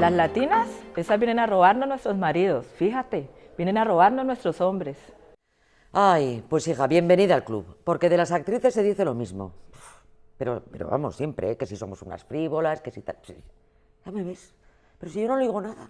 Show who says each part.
Speaker 1: Las latinas, esas vienen a robarnos nuestros maridos, fíjate, vienen a robarnos nuestros hombres.
Speaker 2: Ay, pues hija, bienvenida al club, porque de las actrices se dice lo mismo. Pero, pero vamos, siempre, ¿eh? que si somos unas frívolas, que si tal... Ya me ves, pero si yo no le digo nada.